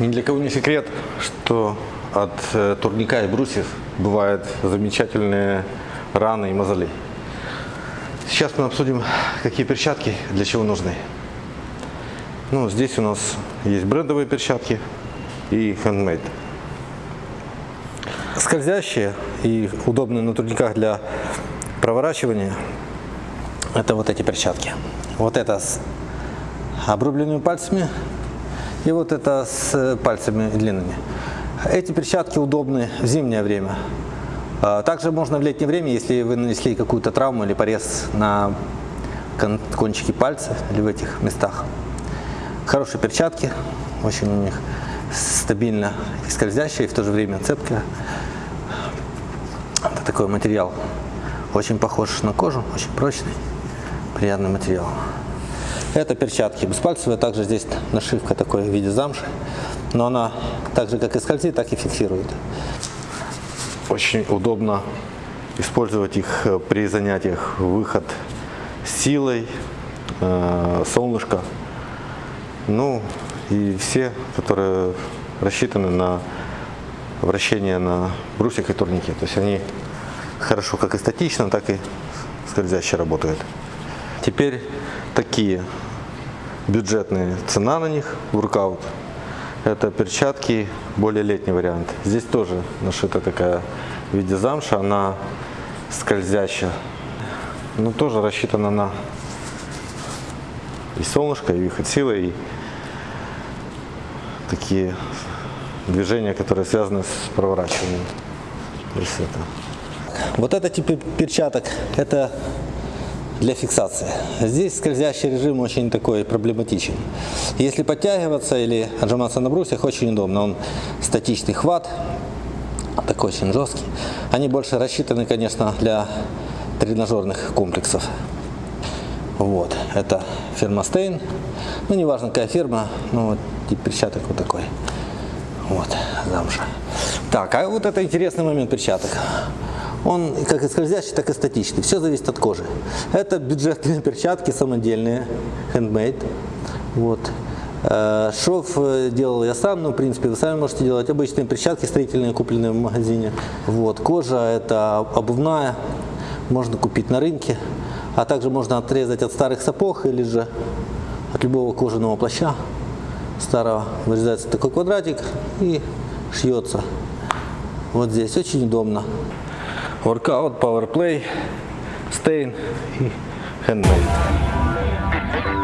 Ни для кого не секрет, что от э, турника и брусьев бывают замечательные раны и мозоли. Сейчас мы обсудим, какие перчатки для чего нужны. Ну, здесь у нас есть брендовые перчатки и handmade. Скользящие и удобные на турниках для проворачивания – это вот эти перчатки. Вот это с обрубленными пальцами и вот это с пальцами длинными. Эти перчатки удобны в зимнее время. А, Также можно в летнее время, если вы нанесли какую-то травму или порез на кон- кончике пальца или в этих местах. Хорошие перчатки, очень у них стабильно и скользящие, и в то же время цепкая. Это такой материал, очень похож на кожу, очень прочный, приятный материал. Это перчатки беспальцевые, также здесь нашивка такой в виде замши, но она так же как и скользит, так и фиксирует. Очень удобно использовать их э, при занятиях выход силой, э, солнышко, ну и все, которые рассчитаны на вращение на брусьях и турнике. То есть они хорошо как и статично, так и скользяще работают. Теперь такие бюджетные цена на них, воркаут. Это перчатки, более летний вариант. Здесь тоже нашита такая в виде замша, она скользящая. Но тоже рассчитана на и солнышко, и выход силы, и такие движения, которые связаны с проворачиванием. То есть это. Вот это тип перчаток, это для фиксации. Здесь скользящий режим очень такой проблематичен. Если подтягиваться или отжиматься на брусьях, очень удобно. Он статичный хват, такой очень жесткий. Они больше рассчитаны, конечно, для тренажерных комплексов. Вот, это фирма Stein. Ну, неважно, какая фирма, ну, вот перчаток вот такой. Вот, замша. Так, а вот это интересный момент перчаток. Он как и скользящий, так и статичный. Все зависит от кожи. Это бюджетные перчатки самодельные, handmade. Вот. Э, Шов э, делал я сам, но в принципе вы сами можете делать. Обычные перчатки строительные, купленные в магазине. Вот. Кожа это обувная, можно купить на рынке. А также можно отрезать от старых сапог или же от любого кожаного плаща старого. Вырезается такой квадратик и шьется. Вот здесь очень удобно. Workout, Power Play, Stain и Handmade.